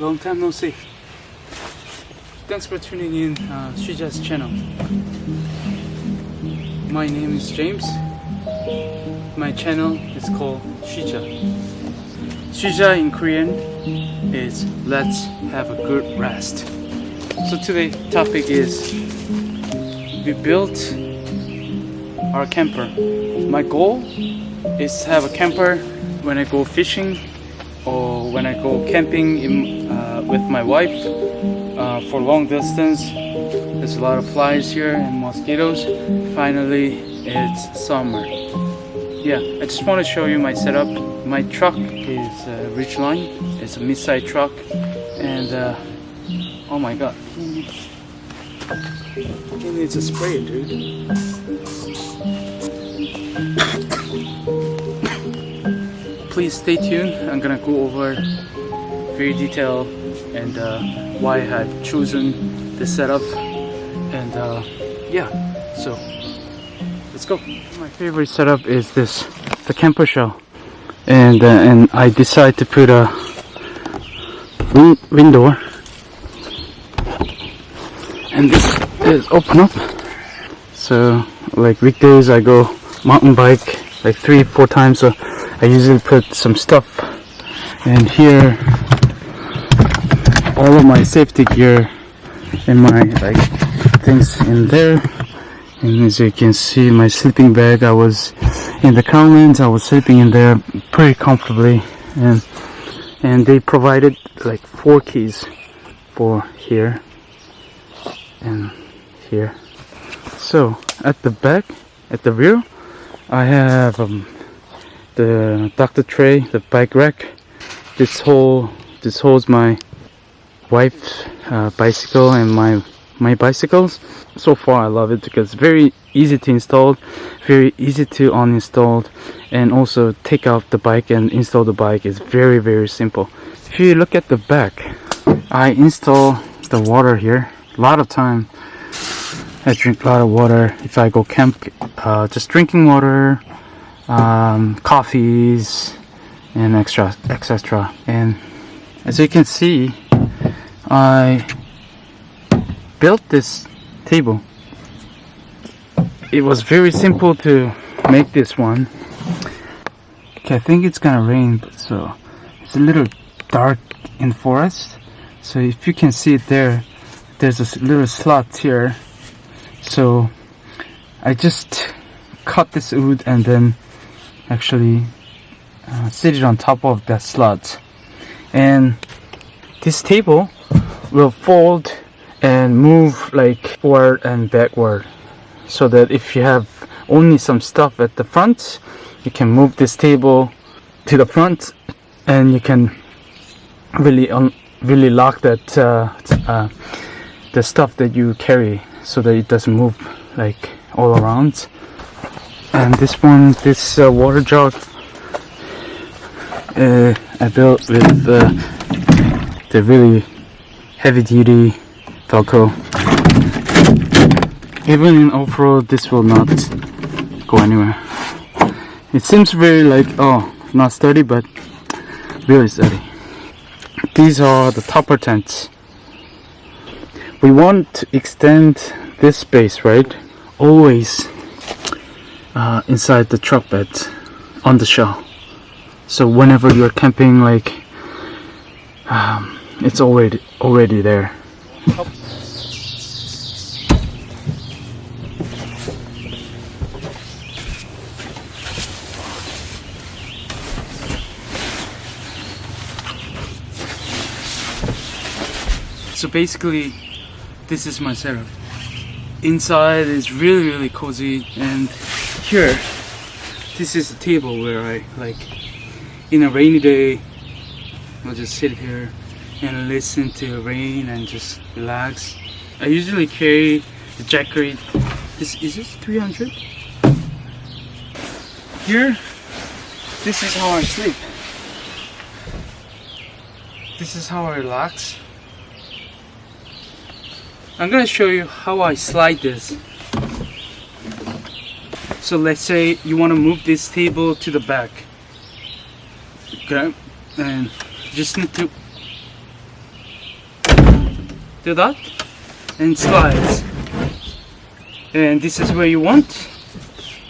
Long time no see. Thanks for tuning in uh, Shuja's channel. My name is James. My channel is called Shuja. Shuja in Korean is let's have a good rest. So today's topic is we built our camper. My goal is to have a camper when I go fishing or when I go camping in, uh, with my wife uh, for long distance. There's a lot of flies here and mosquitoes. Finally, it's summer. Yeah, I just want to show you my setup. My truck is a uh, Ridgeline. It's a mid-size truck, and uh, oh my god, he needs, he needs a spray, dude. Please stay tuned. I'm gonna go over very detail and uh, why I have chosen this setup. And uh, yeah so let's go. My favorite setup is this the camper shell. And uh, and I decide to put a win window. And this is open up. So like weekdays I go mountain bike like three four times a I usually put some stuff and here all of my safety gear and my like things in there. And as you can see my sleeping bag I was in the Crownlands I was sleeping in there pretty comfortably. And and they provided like four keys for here and here. So at the back at the rear I have um, the Dr. tray, the bike rack. This whole this holds my wife's uh, bicycle and my my bicycles. So far I love it because it's very easy to install, very easy to uninstall and also take out the bike and install the bike is very very simple. If you look at the back, I install the water here. A lot of time I drink a lot of water if I go camp, uh, just drinking water um, coffees and extra etc and as you can see I built this table. It was very simple to make this one. Okay I think it's gonna rain so it's a little dark in forest. So if you can see it there there's a little slot here. So I just cut this wood and then actually uh, seated on top of that slot. And this table will fold and move like forward and backward so that if you have only some stuff at the front you can move this table to the front and you can really un really lock that uh, uh, the stuff that you carry so that it doesn't move like all around and this one this uh, water jug uh, I built with uh, the really heavy duty Velcro even in off-road this will not go anywhere. It seems very like oh not sturdy but really sturdy. These are the topper tents. We want to extend this space right? Always uh, inside the truck bed on the shell. So whenever you're camping like um, it's already already there. So basically this is my setup inside is really really cozy. And here this is the table where I like in a rainy day I'll just sit here and listen to the rain and just relax. I usually carry the jackery this is this 300 here this is how I sleep. This is how I relax I'm gonna show you how I slide this so let's say you want to move this table to the back Okay, and just need to do that and slides. And this is where you want.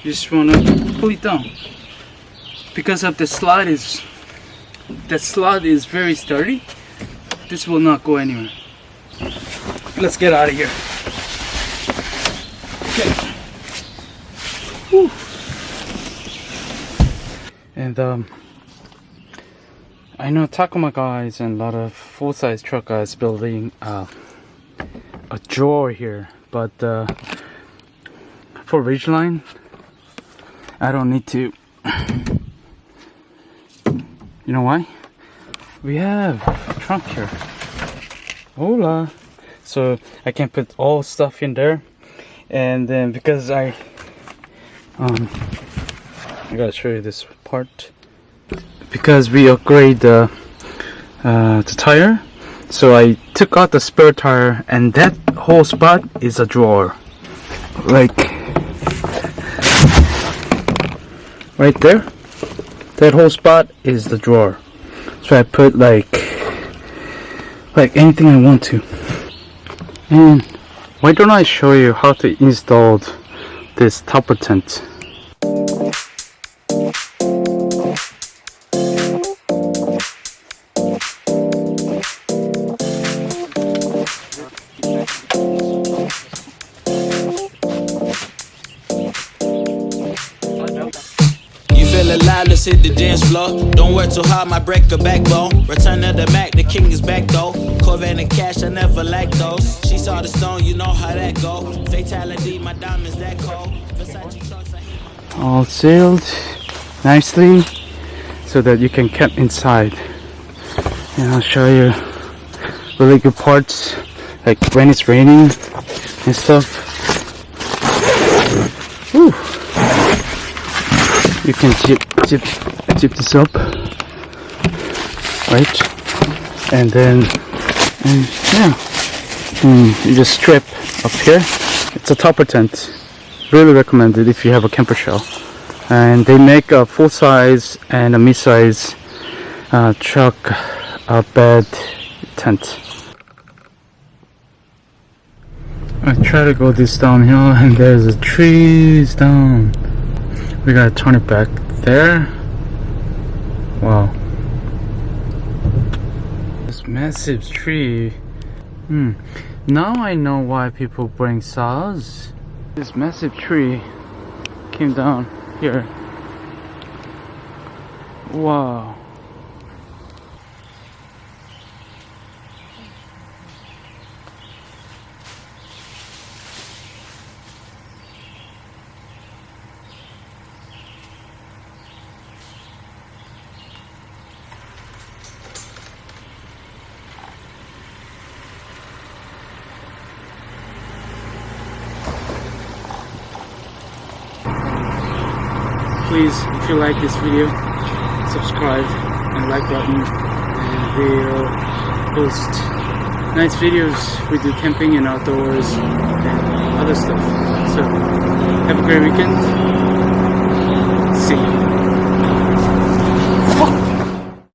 You just wanna pull it down because of the slide is the slot is very sturdy. This will not go anywhere. Let's get out of here. Okay. Whew. And um, I know Tacoma guys and a lot of full-size truck guys building uh, a drawer here, but uh, for Ridgeline, I don't need to. You know why? We have a trunk here. Hola. So I can put all stuff in there, and then because I um I gotta show you this part. Because we upgrade the uh, the tire. So I took out the spare tire and that whole spot is a drawer. Like right there. That whole spot is the drawer. So I put like like anything I want to and why don't I show you how to install this topper tent alive, the dance floor. Don't work too hard, might break a backbone. Return of the Mac, the king is back though. Corvette and cash, I never lack those. She saw the stone, you know how that go. Fatality, my diamonds that cold. My all sealed nicely so that you can keep inside and I'll show you really good parts like when it's raining and stuff Whew. you can zip, zip, zip this up. Right. And then and yeah. Hmm, you just strip up here. It's a topper tent. Really recommended if you have a camper shell. And they make a full size and a mid size uh, truck bed tent. I try to go this downhill and there's a trees down. We gotta turn it back there? Wow. This massive tree. Hmm. Now I know why people bring saws. This massive tree came down here. Wow. Please if you like this video subscribe and like button. And we'll post nice videos. We do camping and outdoors and other stuff. So have a great weekend. See you